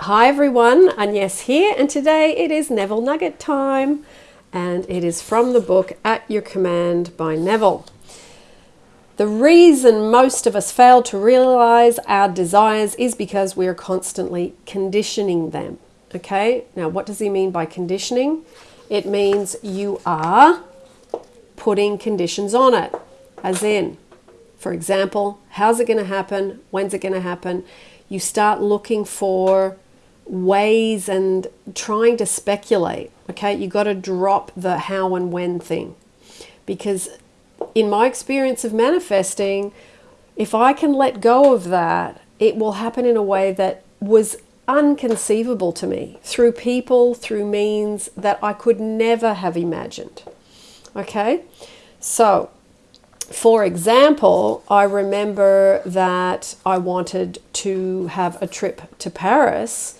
Hi everyone, Agnes here, and today it is Neville Nugget time, and it is from the book At Your Command by Neville. The reason most of us fail to realize our desires is because we are constantly conditioning them. Okay, now what does he mean by conditioning? It means you are putting conditions on it, as in, for example, how's it going to happen? When's it going to happen? You start looking for ways and trying to speculate. Okay, you got to drop the how and when thing because in my experience of manifesting, if I can let go of that, it will happen in a way that was unconceivable to me through people, through means that I could never have imagined. Okay, so for example, I remember that I wanted to have a trip to Paris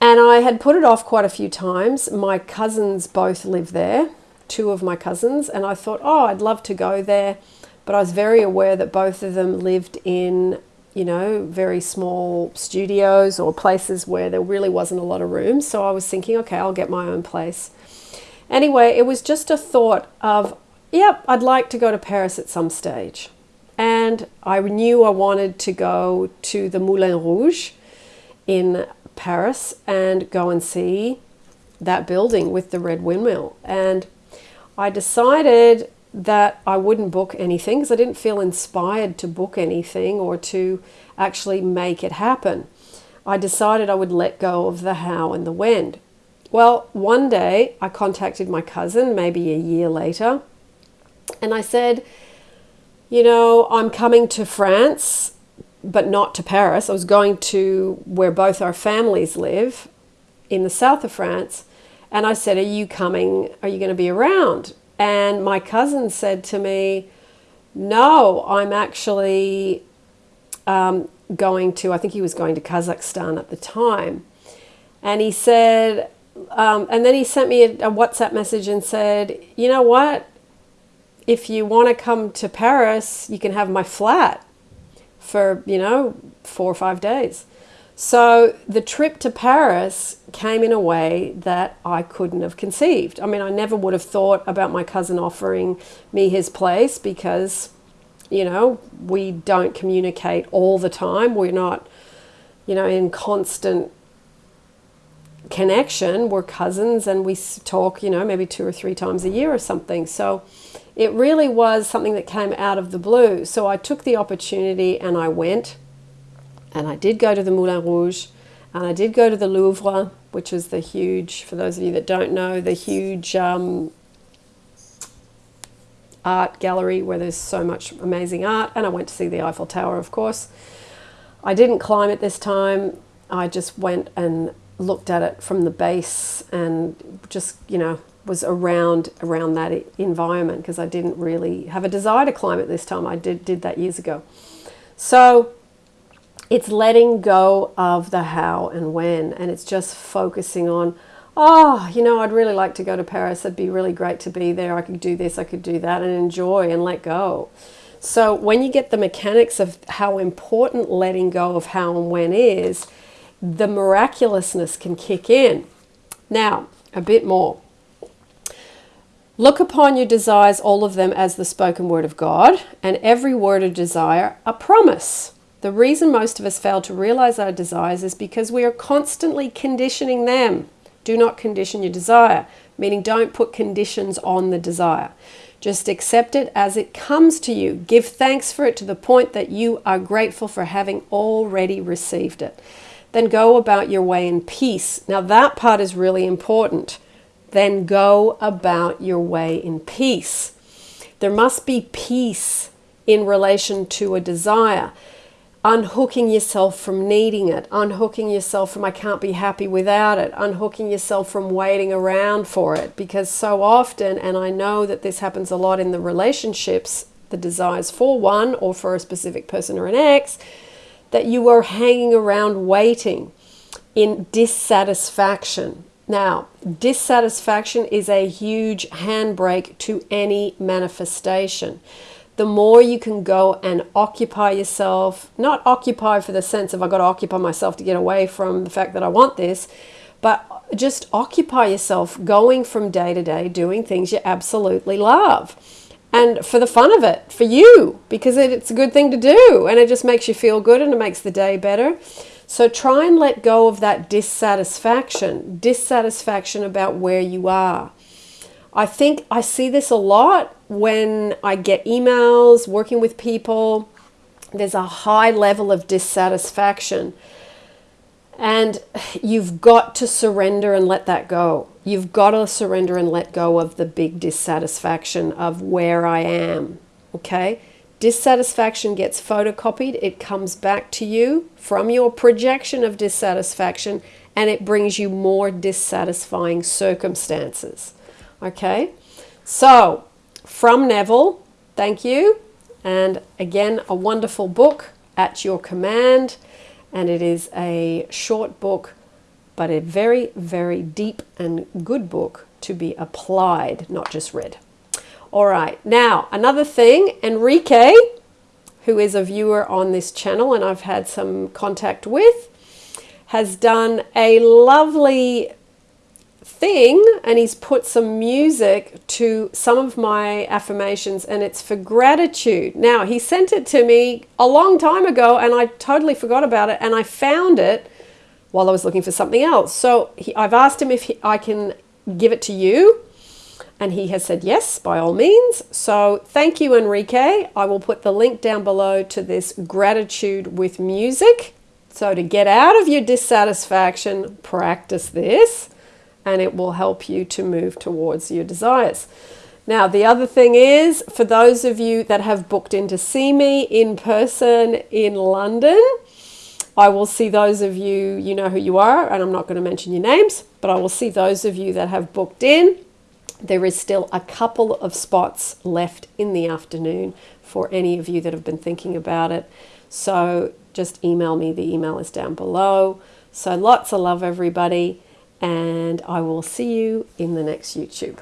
and I had put it off quite a few times. My cousins both live there, two of my cousins, and I thought, oh, I'd love to go there. But I was very aware that both of them lived in, you know, very small studios or places where there really wasn't a lot of room. So I was thinking, okay, I'll get my own place. Anyway, it was just a thought of, yep, I'd like to go to Paris at some stage. And I knew I wanted to go to the Moulin Rouge in Paris and go and see that building with the red windmill. And I decided that I wouldn't book anything because I didn't feel inspired to book anything or to actually make it happen. I decided I would let go of the how and the when. Well, one day I contacted my cousin, maybe a year later, and I said, You know, I'm coming to France but not to Paris. I was going to where both our families live in the south of France. And I said, Are you coming? Are you going to be around? And my cousin said to me, No, I'm actually um, going to, I think he was going to Kazakhstan at the time. And he said, um, and then he sent me a, a WhatsApp message and said, You know what? If you want to come to Paris, you can have my flat for, you know, four or five days. So the trip to Paris came in a way that I couldn't have conceived. I mean, I never would have thought about my cousin offering me his place because, you know, we don't communicate all the time. We're not, you know, in constant connection. We're cousins and we talk, you know, maybe two or three times a year or something. So it really was something that came out of the blue. So I took the opportunity and I went. And I did go to the Moulin Rouge. And I did go to the Louvre, which is the huge, for those of you that don't know, the huge um, art gallery where there's so much amazing art. And I went to see the Eiffel Tower, of course. I didn't climb it this time. I just went and looked at it from the base and just, you know, was around around that environment because I didn't really have a desire to climb it this time. I did did that years ago. So it's letting go of the how and when and it's just focusing on oh, you know, I'd really like to go to Paris. It'd be really great to be there. I could do this, I could do that and enjoy and let go. So when you get the mechanics of how important letting go of how and when is, the miraculousness can kick in. Now, a bit more. Look upon your desires, all of them, as the spoken word of God, and every word of desire a promise. The reason most of us fail to realize our desires is because we are constantly conditioning them. Do not condition your desire, meaning don't put conditions on the desire. Just accept it as it comes to you. Give thanks for it to the point that you are grateful for having already received it. Then go about your way in peace. Now, that part is really important then go about your way in peace. There must be peace in relation to a desire. Unhooking yourself from needing it, unhooking yourself from I can't be happy without it, unhooking yourself from waiting around for it. Because so often, and I know that this happens a lot in the relationships, the desires for one or for a specific person or an ex, that you are hanging around waiting in dissatisfaction now, dissatisfaction is a huge handbrake to any manifestation. the more you can go and occupy yourself, not occupy for the sense of I got to occupy myself to get away from the fact that I want this, but just occupy yourself going from day to day doing things you absolutely love. And for the fun of it, for you, because it's a good thing to do and it just makes you feel good and it makes the day better. So try and let go of that dissatisfaction, dissatisfaction about where you are. I think I see this a lot when I get emails working with people. There's a high level of dissatisfaction. And you've got to surrender and let that go. You've got to surrender and let go of the big dissatisfaction of where I am. Okay? Dissatisfaction gets photocopied, it comes back to you from your projection of dissatisfaction, and it brings you more dissatisfying circumstances. Okay? So, from Neville, thank you. And again, a wonderful book at your command and it is a short book, but a very, very deep and good book to be applied, not just read. All right, now another thing, Enrique, who is a viewer on this channel and I've had some contact with, has done a lovely thing and he's put some music to some of my affirmations and it's for gratitude. Now, he sent it to me a long time ago and I totally forgot about it and I found it while I was looking for something else. So he, I've asked him if he, I can give it to you and he has said yes, by all means. So thank you, Enrique. I will put the link down below to this gratitude with music. So to get out of your dissatisfaction, practice this and it will help you to move towards your desires. Now, the other thing is for those of you that have booked in to see me in person in London, I will see those of you, you know who you are, and I'm not going to mention your names, but I will see those of you that have booked in. There is still a couple of spots left in the afternoon for any of you that have been thinking about it. So just email me. The email is down below. So lots of love, everybody and I will see you in the next YouTube.